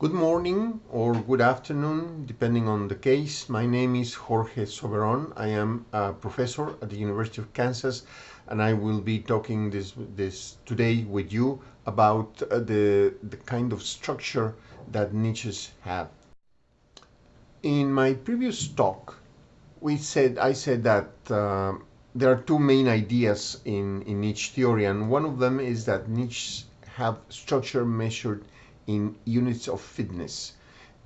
Good morning or good afternoon, depending on the case. My name is Jorge Soberon. I am a professor at the University of Kansas, and I will be talking this, this today with you about uh, the, the kind of structure that niches have. In my previous talk, we said I said that uh, there are two main ideas in, in niche theory, and one of them is that niches have structure measured in units of fitness.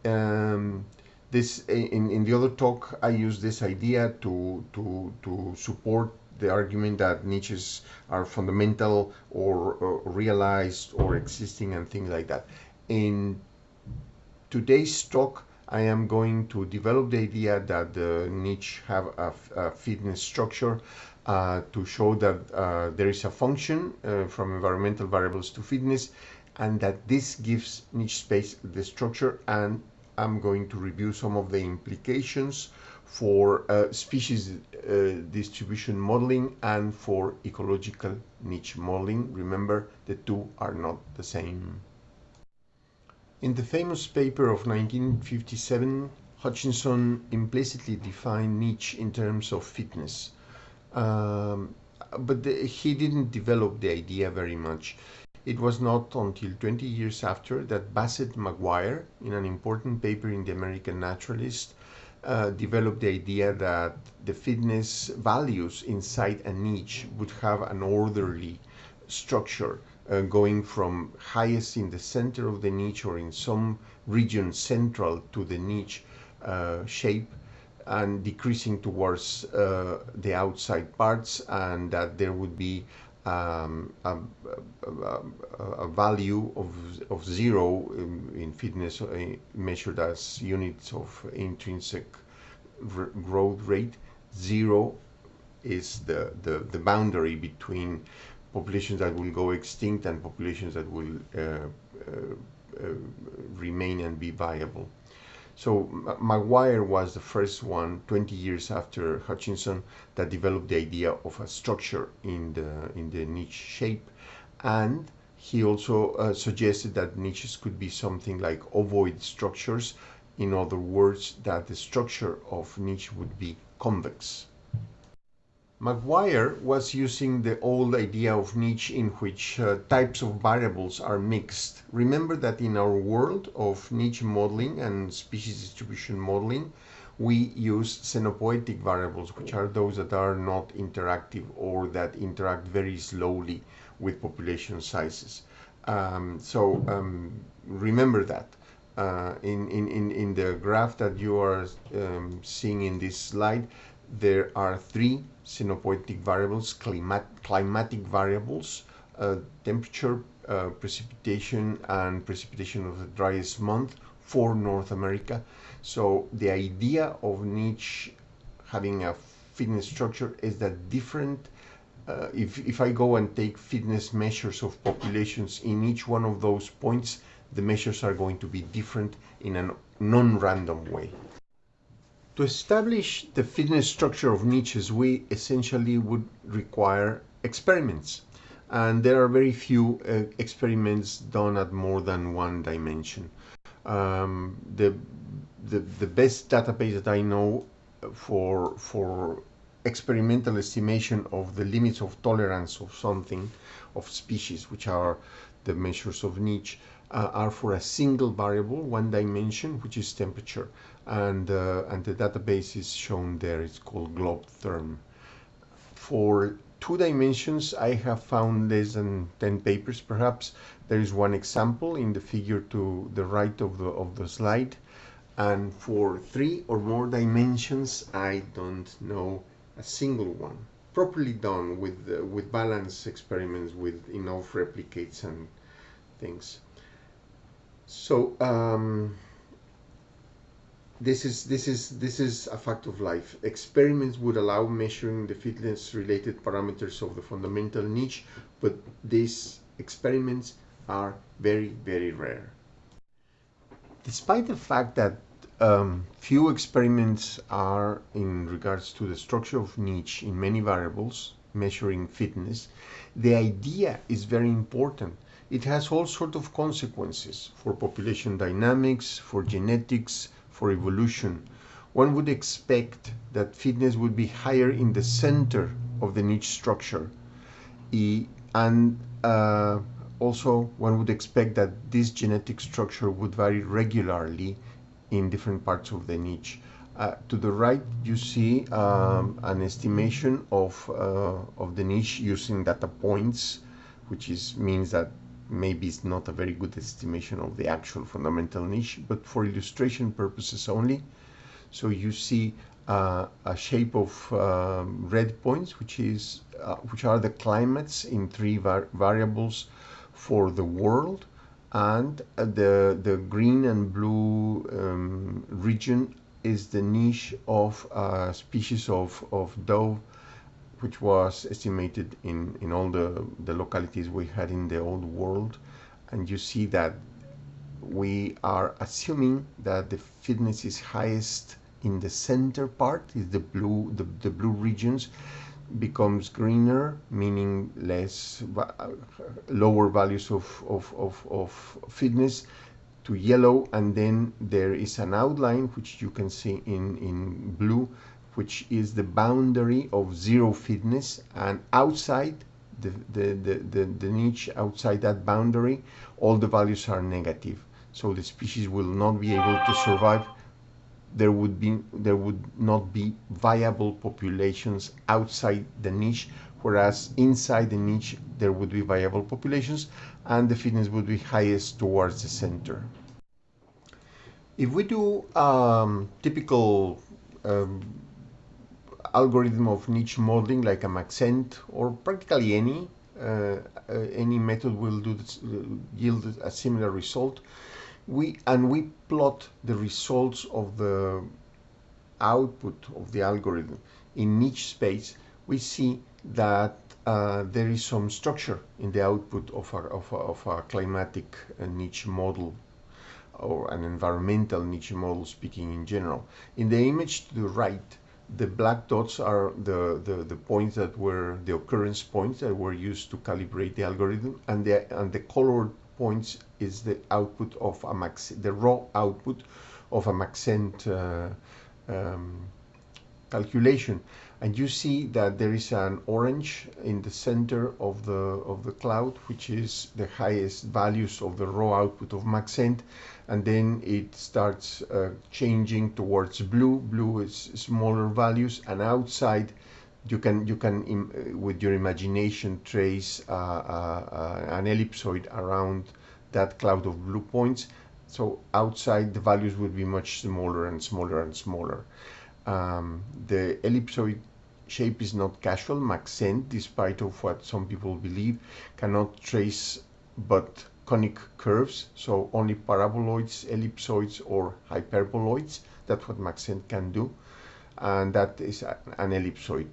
Um, this in, in the other talk I use this idea to, to, to support the argument that niches are fundamental or, or realized or existing and things like that. In today's talk I am going to develop the idea that the niche have a, a fitness structure uh, to show that uh, there is a function uh, from environmental variables to fitness and that this gives niche space the structure and I'm going to review some of the implications for uh, species uh, distribution modeling and for ecological niche modeling. Remember, the two are not the same. In the famous paper of 1957, Hutchinson implicitly defined niche in terms of fitness. Um, but the, he didn't develop the idea very much. It was not until 20 years after that Bassett Maguire, in an important paper in the American Naturalist, uh, developed the idea that the fitness values inside a niche would have an orderly structure uh, going from highest in the center of the niche or in some region central to the niche uh, shape and decreasing towards uh, the outside parts and that there would be um, a, a, a, value of, of zero in, in fitness uh, measured as units of intrinsic growth rate. Zero is the, the, the boundary between populations that will go extinct and populations that will uh, uh, uh remain and be viable. So Maguire was the first one 20 years after Hutchinson that developed the idea of a structure in the in the niche shape and he also uh, suggested that niches could be something like ovoid structures in other words that the structure of niche would be convex. Maguire was using the old idea of niche in which uh, types of variables are mixed. Remember that in our world of niche modeling and species distribution modeling, we use scenopoetic variables, which are those that are not interactive or that interact very slowly with population sizes. Um, so um, remember that. Uh, in, in, in the graph that you are um, seeing in this slide, there are three scenopoetic variables, climat climatic variables, uh, temperature, uh, precipitation, and precipitation of the driest month for North America. So the idea of niche having a fitness structure is that different uh, if, if I go and take fitness measures of populations in each one of those points, the measures are going to be different in a non-random way. To establish the fitness structure of niches, we essentially would require experiments. And there are very few uh, experiments done at more than one dimension. Um, the, the, the best database that I know for, for experimental estimation of the limits of tolerance of something, of species, which are the measures of niche, uh, are for a single variable, one dimension, which is temperature and, uh, and the database is shown there. It's called GlobTherm. For two dimensions, I have found less than 10 papers perhaps. There is one example in the figure to the right of the, of the slide. And for three or more dimensions, I don't know a single one. Properly done with, uh, with balance experiments with enough replicates and things. So, um, this is this is this is a fact of life. Experiments would allow measuring the fitness related parameters of the fundamental niche, but these experiments are very very rare. Despite the fact that um, few experiments are in regards to the structure of niche in many variables measuring fitness, the idea is very important it has all sorts of consequences for population dynamics, for genetics, for evolution. One would expect that fitness would be higher in the center of the niche structure. And uh, also, one would expect that this genetic structure would vary regularly in different parts of the niche. Uh, to the right, you see um, an estimation of, uh, of the niche using data points, which is, means that maybe it's not a very good estimation of the actual fundamental niche, but for illustration purposes only. So you see uh, a shape of um, red points, which is uh, which are the climates in three var variables for the world, and uh, the the green and blue um, region is the niche of a species of, of dove which was estimated in, in all the, the localities we had in the old world. And you see that we are assuming that the fitness is highest in the center part, is the blue, the, the blue regions becomes greener, meaning less, uh, lower values of, of, of, of fitness to yellow and then there is an outline which you can see in, in blue which is the boundary of zero fitness and outside the, the, the, the, the niche outside that boundary all the values are negative so the species will not be able to survive there would be there would not be viable populations outside the niche whereas inside the niche there would be viable populations and the fitness would be highest towards the center. If we do um, typical um, algorithm of niche modeling like a Maxent or practically any, uh, uh, any method will do this, uh, yield a similar result. We and we plot the results of the output of the algorithm in niche space. We see that uh, there is some structure in the output of a, of a, of a climatic uh, niche model or an environmental niche model speaking in general. In the image to the right, the black dots are the, the, the points that were the occurrence points that were used to calibrate the algorithm and the, and the colored points is the output of a max, the raw output of a Maxent uh, um, calculation. And you see that there is an orange in the center of the of the cloud which is the highest values of the raw output of Maxent and then it starts uh, changing towards blue. Blue is smaller values and outside you can you can uh, with your imagination trace uh, uh, uh, an ellipsoid around that cloud of blue points. So outside the values would be much smaller and smaller and smaller. Um, the ellipsoid shape is not casual. Maxent, despite of what some people believe, cannot trace but conic curves, so only paraboloids, ellipsoids, or hyperboloids. That's what Maxent can do. And that is an ellipsoid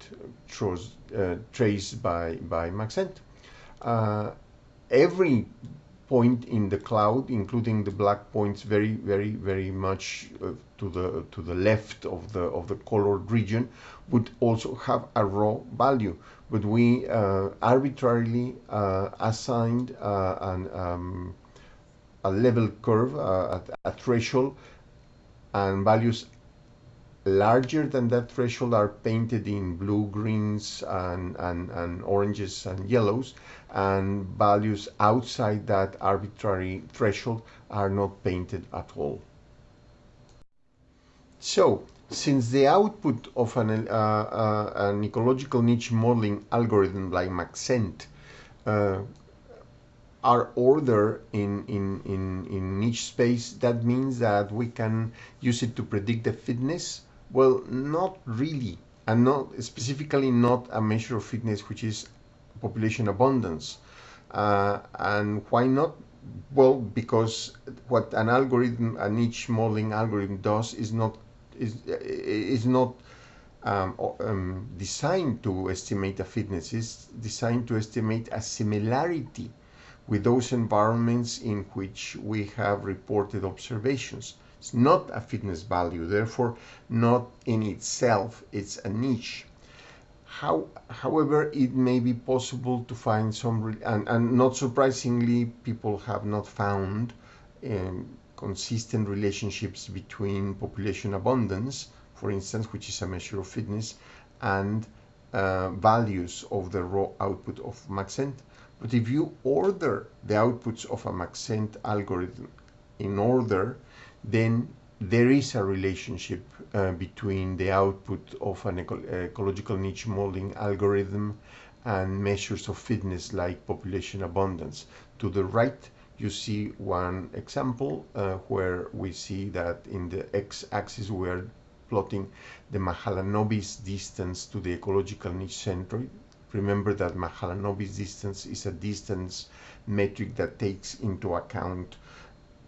uh, traced by, by Maxent. Uh, every point in the cloud, including the black points very, very, very much uh, to the to the left of the of the colored region, would also have a raw value. But we uh, arbitrarily uh, assigned uh, an, um, a level curve, uh, a threshold, and values larger than that threshold are painted in blue, greens, and, and, and oranges and yellows, and values outside that arbitrary threshold are not painted at all. So, since the output of an, uh, uh, an ecological niche modeling algorithm like Maxent uh, are ordered in, in, in, in niche space, that means that we can use it to predict the fitness well, not really, and not specifically not a measure of fitness, which is population abundance. Uh, and why not? Well, because what an algorithm, a niche modeling algorithm does is not is is not um, um, designed to estimate a fitness. It's designed to estimate a similarity with those environments in which we have reported observations. It's not a fitness value, therefore not in itself, it's a niche. How, however, it may be possible to find some, and, and not surprisingly, people have not found um, consistent relationships between population abundance, for instance, which is a measure of fitness, and uh, values of the raw output of Maxent. But if you order the outputs of a Maxent algorithm in order, then there is a relationship uh, between the output of an eco ecological niche modeling algorithm and measures of fitness like population abundance. To the right, you see one example uh, where we see that in the x-axis we're plotting the Mahalanobis distance to the ecological niche centroid. Remember that Mahalanobis distance is a distance metric that takes into account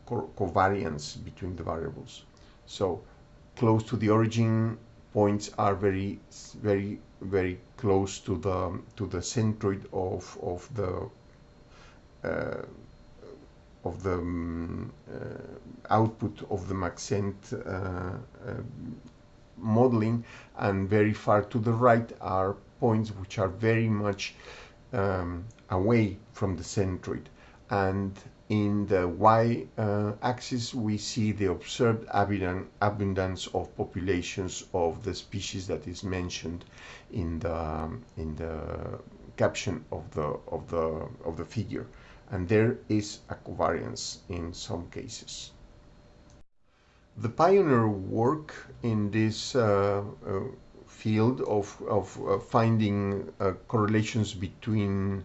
co covariance between the variables. So close to the origin points are very, very, very close to the to the centroid of of the uh, of the um, uh, output of the Maxent uh, uh, modeling and very far to the right are points which are very much um, away from the centroid and in the y-axis we see the observed abundance of populations of the species that is mentioned in the in the caption of the of the of the figure and there is a covariance in some cases. The pioneer work in this uh, uh, field of, of uh, finding uh, correlations between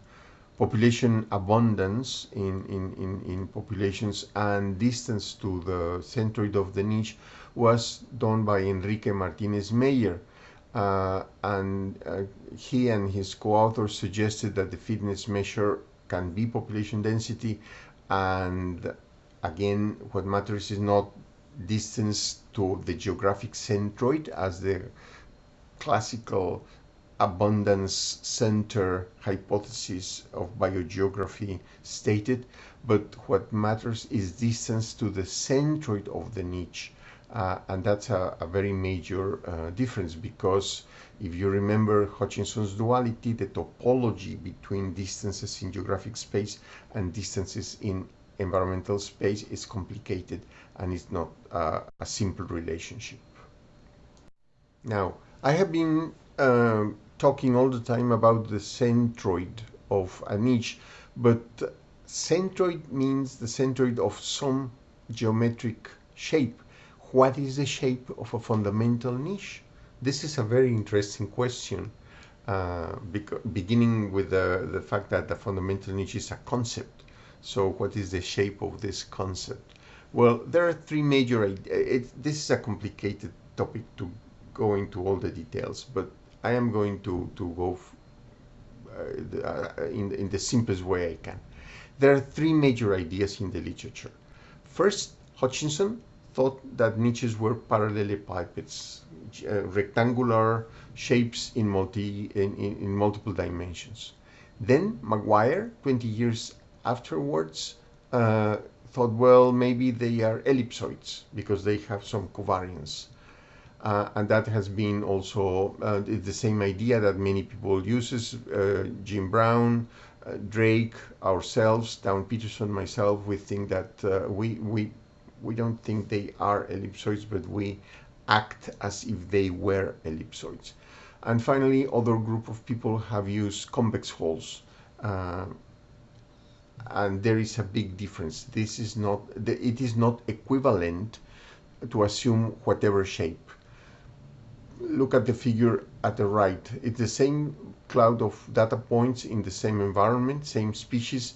population abundance in, in, in, in, populations and distance to the centroid of the niche was done by Enrique Martinez Meyer. Uh, and uh, he and his co-authors suggested that the fitness measure can be population density and again what matters is not distance to the geographic centroid as the classical abundance center hypothesis of biogeography stated but what matters is distance to the centroid of the niche uh, and that's a, a very major uh, difference because if you remember Hutchinson's duality, the topology between distances in geographic space and distances in environmental space is complicated and it's not uh, a simple relationship. Now, I have been uh, talking all the time about the centroid of a niche, but centroid means the centroid of some geometric shape. What is the shape of a fundamental niche? This is a very interesting question, uh, beginning with the, the fact that the fundamental niche is a concept. So what is the shape of this concept? Well, there are three major, it, this is a complicated topic to go into all the details, but I am going to, to go uh, uh, in, in the simplest way I can. There are three major ideas in the literature. First, Hutchinson thought that niches were parallelepipeds, uh, rectangular shapes in, multi, in, in, in, multiple dimensions. Then Maguire, 20 years afterwards, uh, thought, well, maybe they are ellipsoids because they have some covariance. Uh, and that has been also uh, the same idea that many people uses. Uh, Jim Brown, uh, Drake, ourselves, Town Peterson, myself, we think that uh, we, we, we don't think they are ellipsoids, but we act as if they were ellipsoids. And finally, other group of people have used convex hulls. Uh, and there is a big difference. This is not, it is not equivalent to assume whatever shape. Look at the figure at the right. It's the same cloud of data points in the same environment, same species,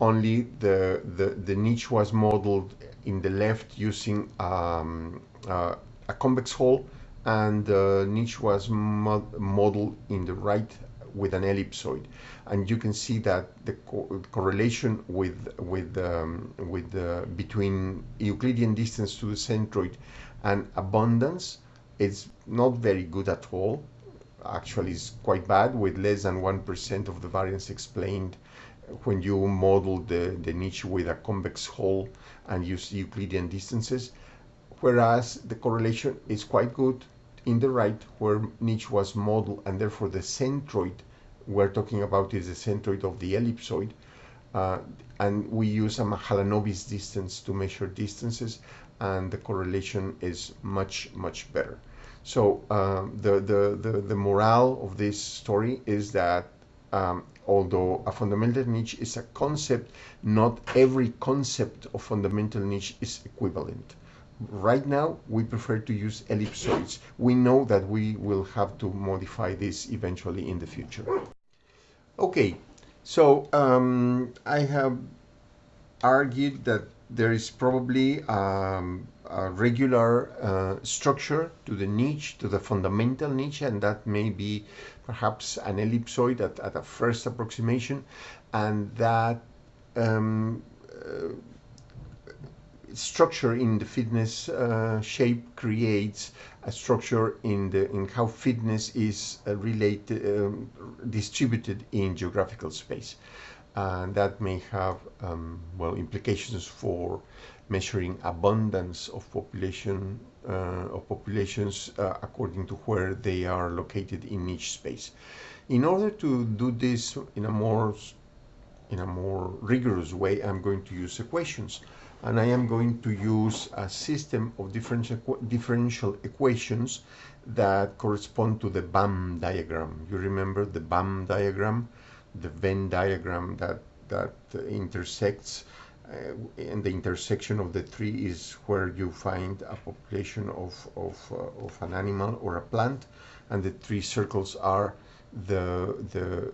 only the, the, the niche was modeled in the left using um, uh, a convex hull and the niche was modeled in the right with an ellipsoid and you can see that the co correlation with with um, with uh, between Euclidean distance to the centroid and abundance is not very good at all. Actually it's quite bad with less than 1% of the variance explained when you model the, the niche with a convex hull and use Euclidean distances. Whereas the correlation is quite good in the right where niche was modeled and therefore the centroid we're talking about is the centroid of the ellipsoid uh, and we use a Mahalanobis distance to measure distances and the correlation is much much better. So um, the, the, the the morale of this story is that um, although a fundamental niche is a concept not every concept of fundamental niche is equivalent. Right now we prefer to use ellipsoids. We know that we will have to modify this eventually in the future. Okay so um, I have argued that there is probably um, a regular uh, structure to the niche, to the fundamental niche, and that may be perhaps an ellipsoid at, at a first approximation, and that um, uh, structure in the fitness uh, shape creates a structure in the in how fitness is uh, related um, distributed in geographical space. And that may have um, well implications for measuring abundance of population uh, of populations uh, according to where they are located in each space. In order to do this in a more in a more rigorous way i'm going to use equations and I am going to use a system of differential, differential equations that correspond to the BAM diagram. You remember the BAM diagram, the Venn diagram that, that intersects uh, and the intersection of the three is where you find a population of, of, uh, of an animal or a plant and the three circles are the, the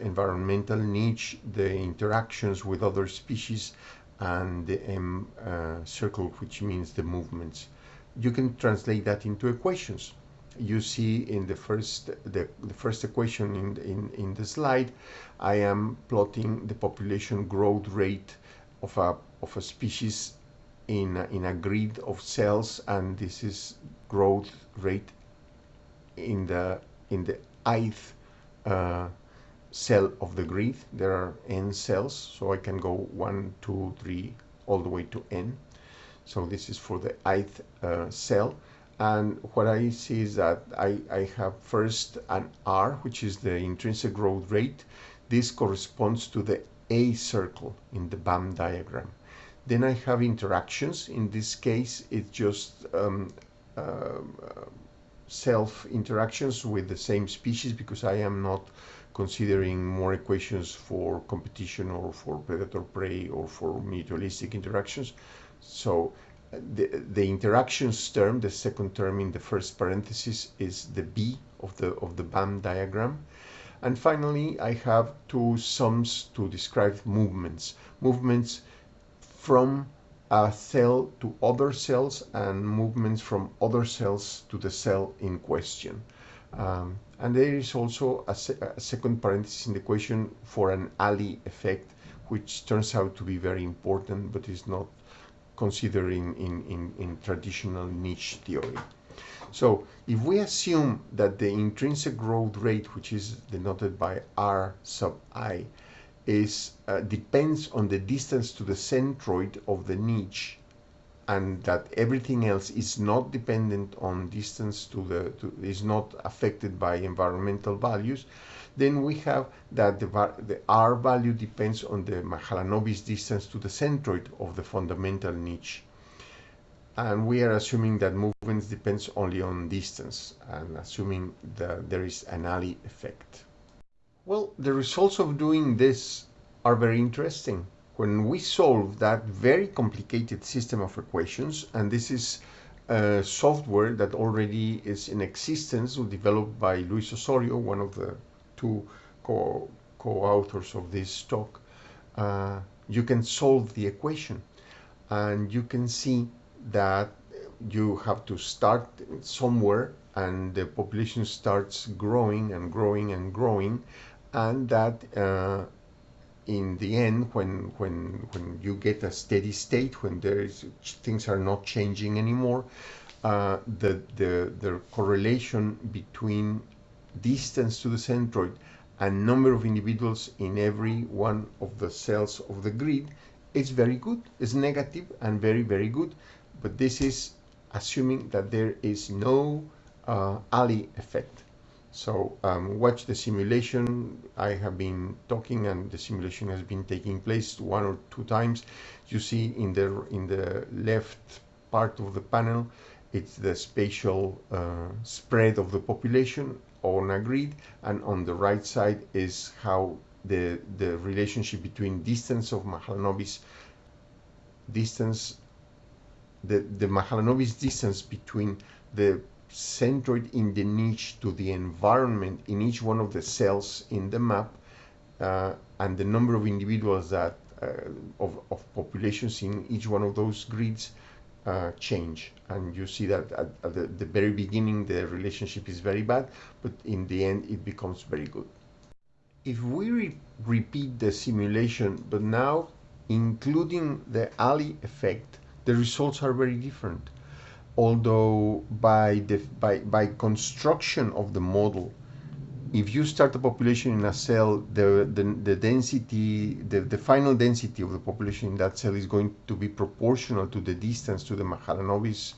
environmental niche, the interactions with other species and the M uh, circle, which means the movements. You can translate that into equations. You see in the first the, the first equation in, in, in the slide, I am plotting the population growth rate of a, of a species in a, in a grid of cells, and this is growth rate in the in the ith uh, cell of the grid. There are n cells, so I can go 1, 2, 3, all the way to n. So this is for the ith uh, cell. And what I see is that I, I have first an R, which is the intrinsic growth rate. This corresponds to the A circle in the BAM diagram. Then I have interactions. In this case, it's just um, uh, self interactions with the same species because I am not considering more equations for competition or for predator-prey or for mutualistic interactions. So the, the interactions term, the second term in the first parenthesis is the B of the, of the BAM diagram. And finally, I have two sums to describe movements. Movements from a cell to other cells and movements from other cells to the cell in question. Um, and there is also a, se a, second parenthesis in the equation for an Allee effect, which turns out to be very important, but is not considered in, in, in, in traditional niche theory. So if we assume that the intrinsic growth rate, which is denoted by R sub i, is uh, depends on the distance to the centroid of the niche and that everything else is not dependent on distance to the to, is not affected by environmental values. Then we have that the, the r value depends on the Mahalanobis distance to the centroid of the fundamental niche. And we are assuming that movements depends only on distance and assuming that there is an Allee effect well the results of doing this are very interesting when we solve that very complicated system of equations, and this is a software that already is in existence, developed by Luis Osorio, one of the two co-authors of this talk, uh, you can solve the equation. And you can see that you have to start somewhere and the population starts growing and growing and growing and that uh, in the end, when when when you get a steady state, when there is things are not changing anymore, uh, the the the correlation between distance to the centroid and number of individuals in every one of the cells of the grid is very good. It's negative and very very good, but this is assuming that there is no uh, Allee effect. So um, watch the simulation. I have been talking and the simulation has been taking place one or two times. You see in the, in the left part of the panel, it's the spatial uh, spread of the population on a grid and on the right side is how the, the relationship between distance of Mahalanobis distance the, the Mahalanobis distance between the centroid in the niche to the environment in each one of the cells in the map uh, and the number of individuals that uh, of, of populations in each one of those grids uh, change. And you see that at, at the, the, very beginning the relationship is very bad but in the end it becomes very good. If we re repeat the simulation but now including the Allee effect the results are very different although by, the, by, by construction of the model, if you start a population in a cell, the, the, the density, the, the final density of the population in that cell is going to be proportional to the distance to the Mahalanobis,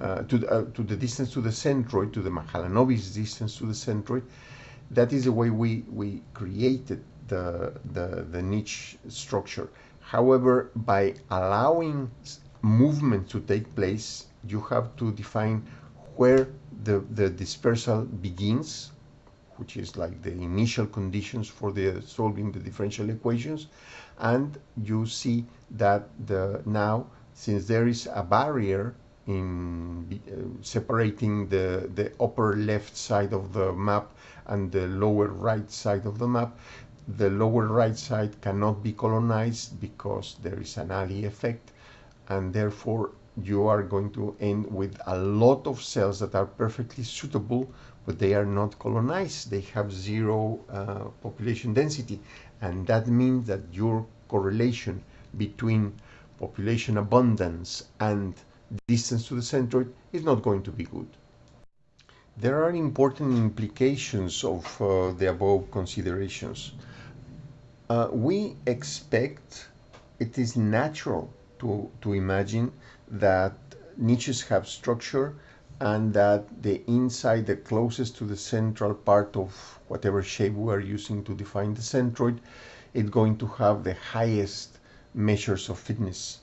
uh, to, the, uh, to the distance to the centroid, to the Mahalanobis distance to the centroid. That is the way we, we created the, the, the niche structure. However, by allowing movement to take place you have to define where the, the dispersal begins, which is like the initial conditions for the solving the differential equations. And you see that the now, since there is a barrier in uh, separating the, the upper left side of the map and the lower right side of the map, the lower right side cannot be colonized because there is an Allee effect and therefore you are going to end with a lot of cells that are perfectly suitable, but they are not colonized. They have zero uh, population density. And that means that your correlation between population abundance and distance to the centroid is not going to be good. There are important implications of uh, the above considerations. Uh, we expect it is natural to, to imagine that niches have structure and that the inside, the closest to the central part of whatever shape we are using to define the centroid, it's going to have the highest measures of fitness.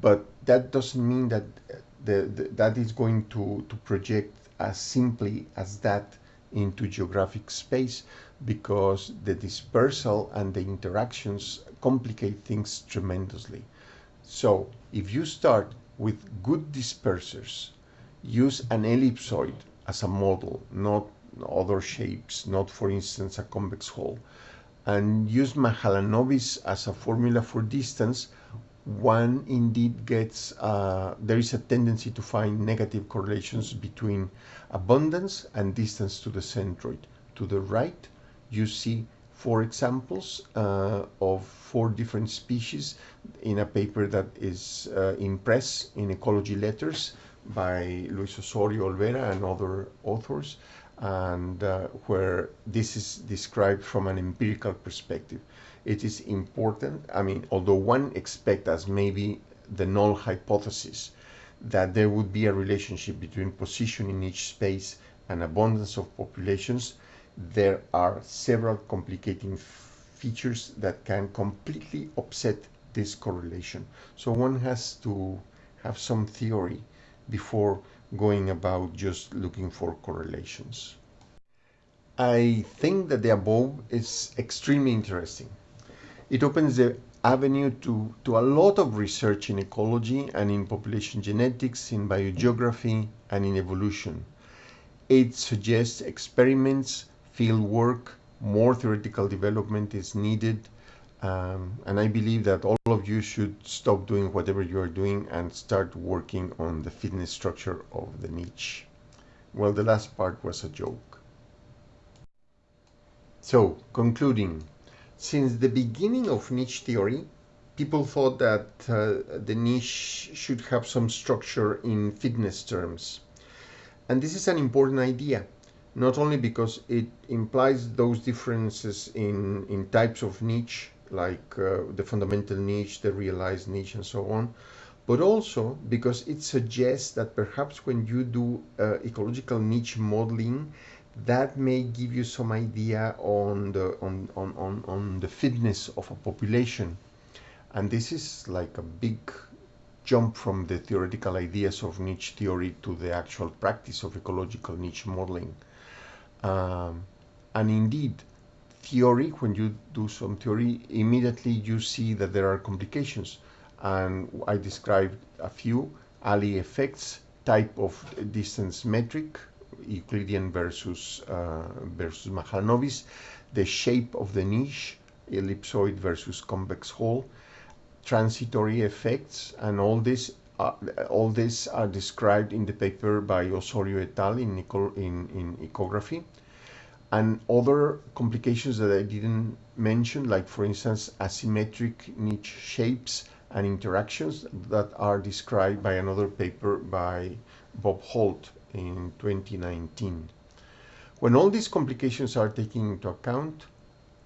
But that doesn't mean that the, the, that is going to, to project as simply as that into geographic space because the dispersal and the interactions complicate things tremendously. So if you start with good dispersers, use an ellipsoid as a model, not other shapes, not for instance a convex hull, and use Mahalanobis as a formula for distance, one indeed gets, uh, there is a tendency to find negative correlations between abundance and distance to the centroid. To the right, you see four examples uh, of four different species in a paper that is uh, in press in ecology letters by Luis Osorio Olvera and other authors and uh, where this is described from an empirical perspective. It is important, I mean, although one expects as maybe the null hypothesis that there would be a relationship between position in each space and abundance of populations, there are several complicating features that can completely upset this correlation. So one has to have some theory before going about just looking for correlations. I think that the above is extremely interesting. It opens the avenue to, to a lot of research in ecology and in population genetics, in biogeography, and in evolution. It suggests experiments field work, more theoretical development is needed. Um, and I believe that all of you should stop doing whatever you are doing and start working on the fitness structure of the niche. Well, the last part was a joke. So, concluding, since the beginning of niche theory, people thought that uh, the niche should have some structure in fitness terms. And this is an important idea not only because it implies those differences in, in types of niche, like uh, the fundamental niche, the realized niche, and so on, but also because it suggests that perhaps when you do uh, ecological niche modeling, that may give you some idea on the on, on, on, on the fitness of a population. And this is like a big jump from the theoretical ideas of niche theory to the actual practice of ecological niche modeling. Um, and indeed, theory, when you do some theory, immediately you see that there are complications. And I described a few, Allee effects, type of distance metric, Euclidean versus, uh, versus Mahalanobis, the shape of the niche, ellipsoid versus convex hull, transitory effects, and all this uh, all these are described in the paper by Osorio et al. in, in, in ecography and other complications that I didn't mention, like for instance, asymmetric niche shapes and interactions that are described by another paper by Bob Holt in 2019. When all these complications are taken into account,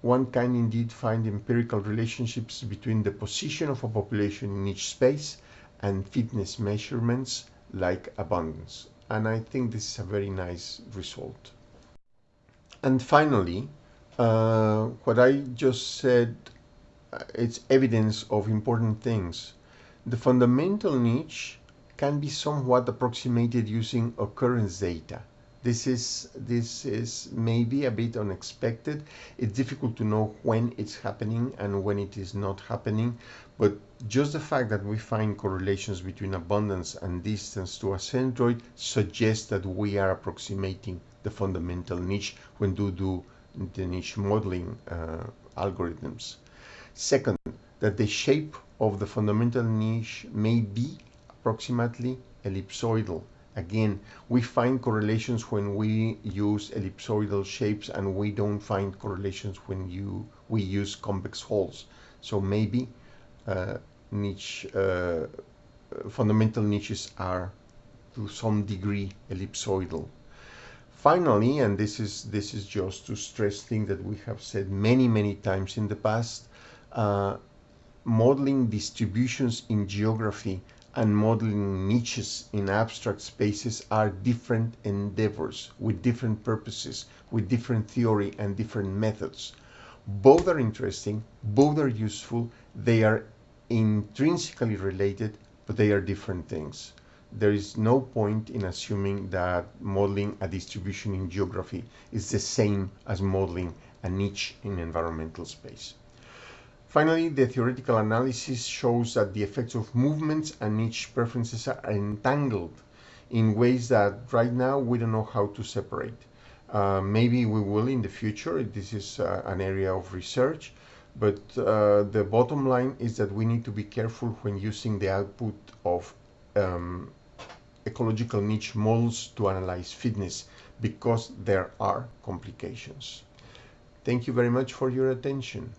one can indeed find empirical relationships between the position of a population in each space and fitness measurements like abundance. And I think this is a very nice result. And finally, uh, what I just said, uh, it's evidence of important things. The fundamental niche can be somewhat approximated using occurrence data. This is, this is maybe a bit unexpected. It's difficult to know when it's happening and when it is not happening, but just the fact that we find correlations between abundance and distance to a centroid suggests that we are approximating the fundamental niche when do do the niche modeling uh, algorithms. Second, that the shape of the fundamental niche may be approximately ellipsoidal. Again, we find correlations when we use ellipsoidal shapes and we don't find correlations when you we use convex hulls. So maybe uh, niche uh, fundamental niches are to some degree ellipsoidal. Finally, and this is this is just to stress things that we have said many many times in the past, uh, modeling distributions in geography and modeling niches in abstract spaces are different endeavors with different purposes, with different theory and different methods. Both are interesting, both are useful, they are intrinsically related, but they are different things there is no point in assuming that modeling a distribution in geography is the same as modeling a niche in environmental space. Finally, the theoretical analysis shows that the effects of movements and niche preferences are entangled in ways that right now we don't know how to separate. Uh, maybe we will in the future, this is uh, an area of research, but uh, the bottom line is that we need to be careful when using the output of um, ecological niche models to analyze fitness because there are complications. Thank you very much for your attention.